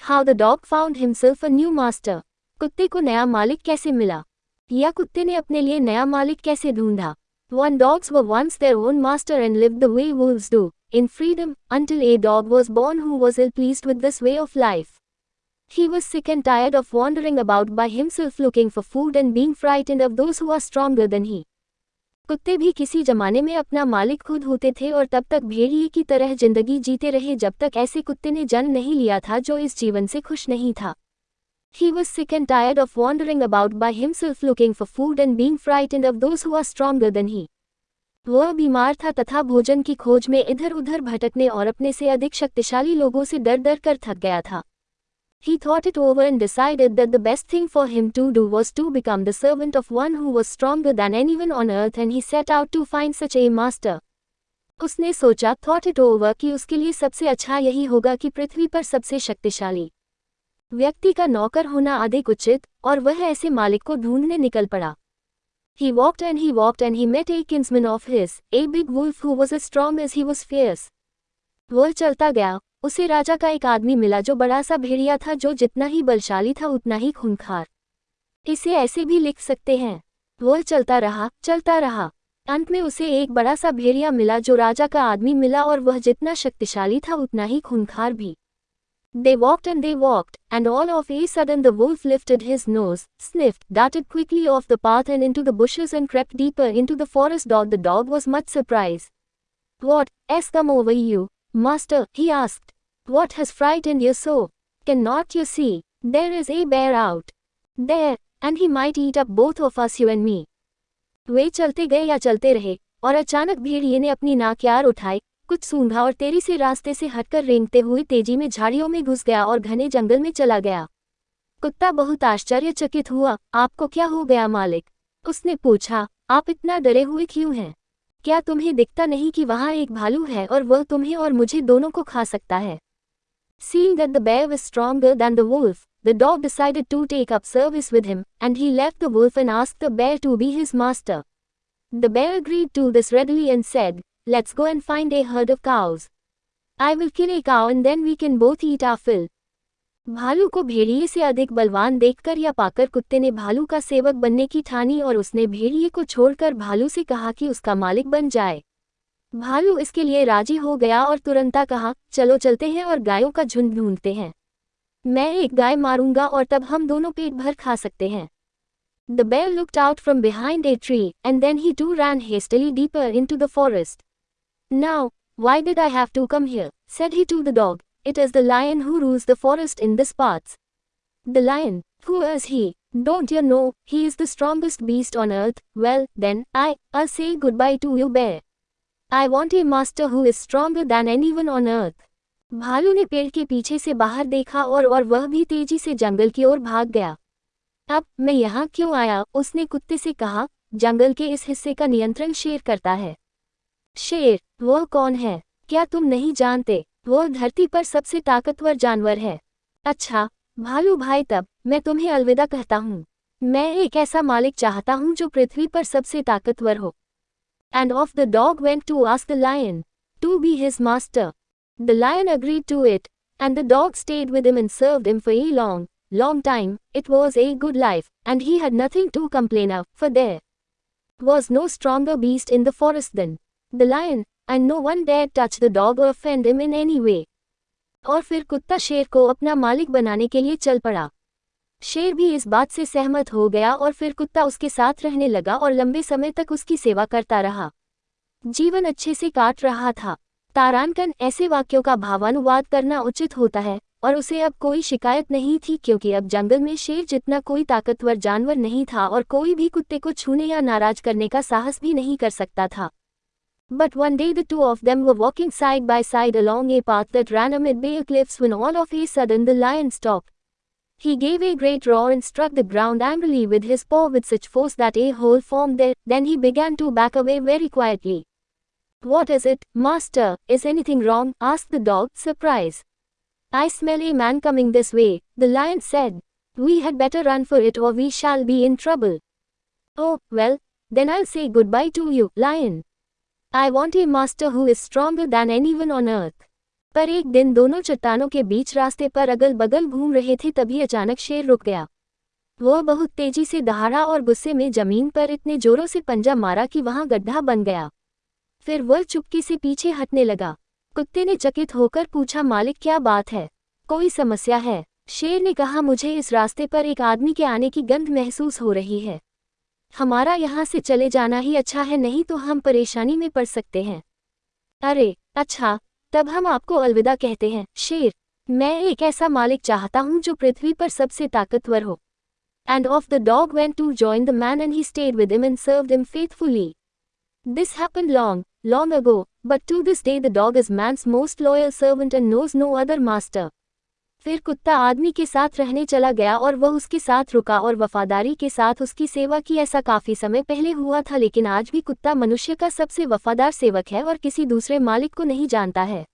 How the dog found himself a new master. कुत्ते को नया मालिक कैसे मिला या कुत्ते ने अपने लिए नया मालिक कैसे ढूंढा One dogs were once their own master and lived the way wolves do, in freedom, until a dog was born who was ill pleased with this way of life. He was sick and tired of wandering about by himself looking for food and being frightened of those who are stronger than he. कुत्ते भी किसी जमाने में अपना मालिक खुद होते थे और तब तक भेड़िए की तरह ज़िंदगी जीते रहे जब तक ऐसे कुत्ते ने जन्म नहीं लिया था जो इस जीवन से खुश नहीं था He was sick and tired of wandering about by himself looking for food and being frightened of those who are stronger than he. वह बीमार था तथा भोजन की खोज में इधर उधर भटकने और अपने से अधिक शक्तिशाली लोगों से डर डर कर थक गया था He thought it over and decided that the best thing for him to do was to become the servant of one who was stronger than anyone on earth and he set out to find such a master. उसने सोचा thought it over कि उसके लिए सबसे अच्छा यही होगा कि पृथ्वी पर सबसे शक्तिशाली व्यक्ति का नौकर होना अधिक उचित और वह ऐसे मालिक को ढूंढने निकल पड़ा He walked and he walked and he met a kinsman of his, a big wolf who was as strong as he was fierce. वह चलता गया उसे राजा का एक आदमी मिला जो बड़ा सा भेड़िया था, जो जितना ही बलशाली था, उतना ही खूंखार। इसे ऐसे भी लिख सकते हैं। वह चलता रहा चलता रहा। अंत में उसे एक बड़ा सा भेड़िया मिला, जो राजा का आदमी मिला और वह जितना शक्तिशाली था, उतना ही खूनखार भी। They walk and they walk and all of a sudden the wolf lifted his nose sniffed dated quickly off the path and into the bushes and crept deeper into the forest dog the dog was much surprised what has come over you Master, he asked. What has frightened you so? Cannot you see? There is a bear out. There, and he might eat up both of us you and me. वे चलते गए या चलते रहे और अचानक भेड़िए ने अपनी नाक यार उठाई कुछ सूंघा और तेरी से रास्ते से हटकर रेंगते हुए तेज़ी में झाड़ियों में घुस गया और घने जंगल में चला गया कुत्ता बहुत आश्चर्यचकित हुआ आपको क्या हो गया मालिक उसने पूछा आप इतना डरे हुए क्यों हैं क्या तुम्हें दिखता नहीं कि वहाँ एक भालू है और वह तुम्हें और मुझे दोनों को खा सकता है? Seeing that the bear was stronger than the wolf the dog decided to take up service with him and he leave the wolf and ask the bear to be his master the bear agreed to this readily and said let's go and find a herd of cows I will kill a cow and then we can both eat our fill भालू को भेड़िए से अधिक बलवान देखकर या पाकर कुत्ते ने भालू का सेवक बनने की ठानी और उसने भेड़िए को छोड़कर भालू से कहा कि उसका मालिक बन जाए भालू इसके लिए राज़ी हो गया और तुरंता कहा चलो चलते हैं और गायों का झुंड ढूंढते हैं मैं एक गाय मारूँगा और तब हम दोनों पेट भर खा सकते हैं The bear looked out from behind tree and then he too too ran hastily deeper into the forest. Now, why did I have to come here? said he to the dog. It is the lion who rules the forest in this parts. The lion, who is he? Don't you know, he is the strongest beast on earth. Well, then, I, I'll say goodbye to you bear. I want a master who is stronger than anyone on earth. भालू ने पेड़ के पीछे से बाहर देखा और और वह भी तेज़ी से जंगल की ओर भाग गया अब मैं यहाँ क्यों आया उसने कुत्ते से कहा जंगल के इस हिस्से का नियंत्रण शेर करता है शेर वह कौन है क्या तुम नहीं जानते वह धरती पर सबसे ताकतवर जानवर है। अच्छा भालू भाई तब मैं तुम्हें अलविदा कहता हूँ। मैं एक ऐसा मालिक चाहता हूँ जो पृथ्वी पर सबसे ताकतवर हो। And off the dog went to ask the lion to be his master the lion agreed to it and the dog stayed with him and served him for a long long time, it was a good life, and he had nothing to complain of, for there was no stronger beast in the forest than the lion, and no one dared touch the dog or offend him in any way. और फिर कुत्ता शेर को अपना मालिक बनाने के लिए चल पड़ा। शेर भी इस बात से सहमत हो गया और फिर कुत्ता उसके साथ रहने लगा और लंबे समय तक उसकी सेवा करता रहा। जीवन अच्छे से काट रहा था। तारानकन ऐसे वाक्यों का भावानुवाद करना उचित होता है और उसे अब कोई शिकायत नहीं थी क्योंकि अब जंगल में शेर जितना कोई ताकतवर जानवर नहीं था और कोई भी कुत्ते को छूने या नाराज़ करने का साहस भी नहीं कर सकता था। But one day the two of them were walking side by side along a path that ran amid bare cliffs when all of a sudden the lion stopped. He gave a great roar and struck the ground angrily with his paw with such force that a hole formed there, then he began to back away very quietly. What is it, master, is anything wrong? asked the dog, surprised. I smell a man coming this way, the lion said. We had better run for it or we shall be in trouble. Oh, well, then I'll say goodbye to you, lion. I want a master who is stronger than anyone on earth. पर एक दिन दोनों चट्टानों के बीच रास्ते पर अगल बगल घूम रहे थे तभी अचानक शेर रुक गया। वह बहुत तेज़ी से दहाड़ा और गुस्से में ज़मीन पर इतने जोरों से पंजा मारा कि वहाँ गड्ढा बन गया। फिर वह चुपकी से पीछे हटने लगा। कुत्ते ने चकित होकर पूछा, मालिक, क्या बात है? कोई समस्या है? शेर ने कहा, मुझे इस रास्ते पर एक आदमी के आने की गंध महसूस हो रही है। हमारा यहाँ से चले जाना ही अच्छा है, नहीं तो हम परेशानी में पड़ सकते हैं। अरे अच्छा तब हम आपको अलविदा कहते हैं। शेर, मैं एक ऐसा मालिक चाहता हूँ जो पृथ्वी पर सबसे ताकतवर हो। And off the dog went to join the man and he stayed with him and served him faithfully this happened long long ago but to this day the dog is man's most loyal servant and knows no other master फिर कुत्ता आदमी के साथ रहने चला गया और वह उसके साथ रुका और वफादारी के साथ उसकी सेवा की। ऐसा काफ़ी समय पहले हुआ था, लेकिन आज भी कुत्ता मनुष्य का सबसे वफादार सेवक है और किसी दूसरे मालिक को नहीं जानता है।